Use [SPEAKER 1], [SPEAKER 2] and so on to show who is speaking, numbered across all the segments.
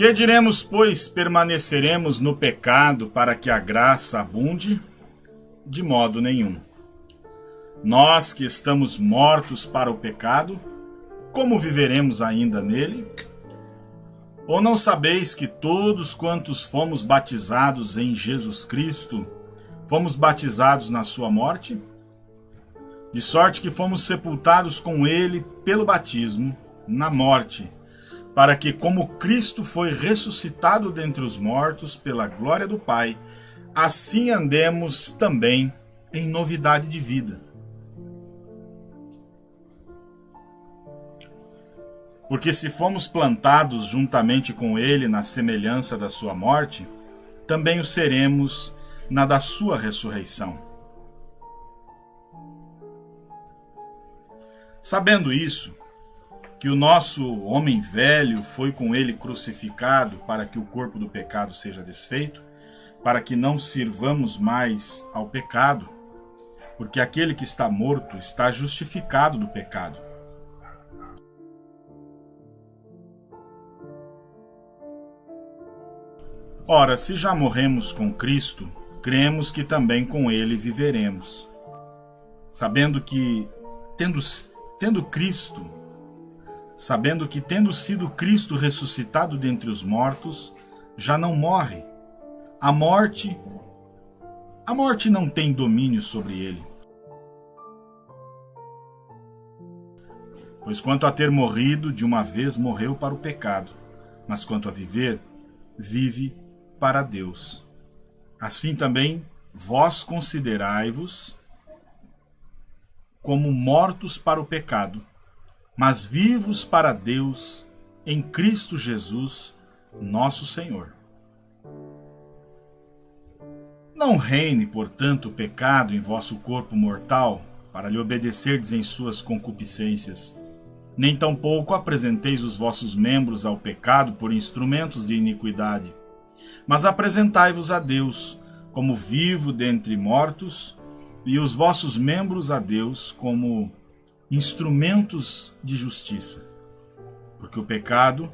[SPEAKER 1] Que diremos, pois, permaneceremos no pecado para que a graça abunde? De modo nenhum. Nós que estamos mortos para o pecado, como viveremos ainda nele? Ou não sabeis que todos quantos fomos batizados em Jesus Cristo, fomos batizados na sua morte? De sorte que fomos sepultados com ele pelo batismo na morte para que, como Cristo foi ressuscitado dentre os mortos pela glória do Pai, assim andemos também em novidade de vida. Porque se fomos plantados juntamente com Ele na semelhança da Sua morte, também o seremos na da Sua ressurreição. Sabendo isso, que o nosso homem velho foi com ele crucificado para que o corpo do pecado seja desfeito, para que não sirvamos mais ao pecado, porque aquele que está morto está justificado do pecado. Ora, se já morremos com Cristo, cremos que também com ele viveremos, sabendo que, tendo, tendo Cristo sabendo que, tendo sido Cristo ressuscitado dentre os mortos, já não morre. A morte, a morte não tem domínio sobre ele. Pois quanto a ter morrido, de uma vez morreu para o pecado, mas quanto a viver, vive para Deus. Assim também vós considerai-vos como mortos para o pecado, mas vivos para Deus em Cristo Jesus, nosso Senhor. Não reine, portanto, o pecado em vosso corpo mortal, para lhe obedecerdes em suas concupiscências. Nem tampouco apresenteis os vossos membros ao pecado por instrumentos de iniquidade, mas apresentai-vos a Deus como vivo dentre mortos, e os vossos membros a Deus como instrumentos de justiça, porque o pecado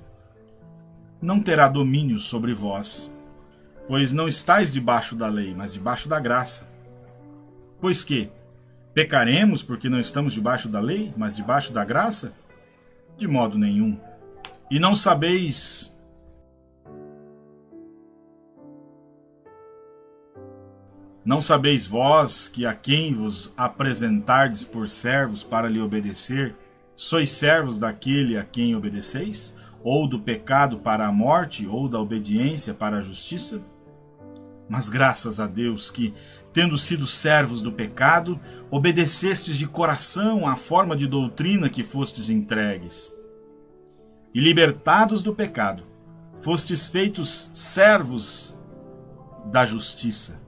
[SPEAKER 1] não terá domínio sobre vós, pois não estáis debaixo da lei, mas debaixo da graça. Pois que pecaremos porque não estamos debaixo da lei, mas debaixo da graça? De modo nenhum. E não sabeis Não sabeis vós que a quem vos apresentardes por servos para lhe obedecer, sois servos daquele a quem obedeceis? Ou do pecado para a morte, ou da obediência para a justiça? Mas graças a Deus que, tendo sido servos do pecado, obedecestes de coração à forma de doutrina que fostes entregues. E libertados do pecado, fostes feitos servos da justiça.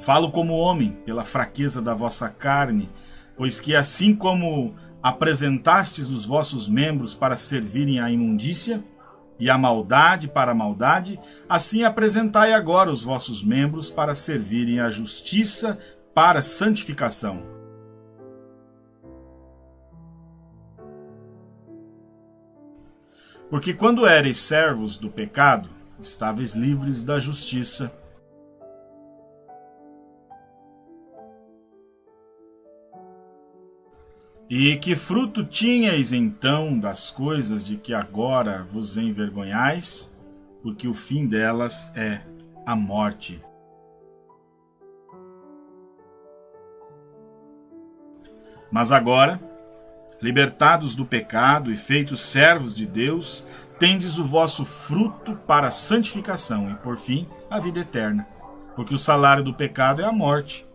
[SPEAKER 1] Falo como homem, pela fraqueza da vossa carne, pois que assim como apresentastes os vossos membros para servirem à imundícia, e a maldade para a maldade, assim apresentai agora os vossos membros para servirem à justiça, para santificação. Porque quando ereis servos do pecado, estáveis livres da justiça. E que fruto tinhais então das coisas de que agora vos envergonhais? Porque o fim delas é a morte. Mas agora, libertados do pecado e feitos servos de Deus, tendes o vosso fruto para a santificação e, por fim, a vida eterna. Porque o salário do pecado é a morte,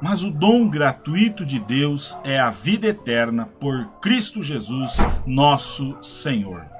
[SPEAKER 1] mas o dom gratuito de Deus é a vida eterna por Cristo Jesus, nosso Senhor.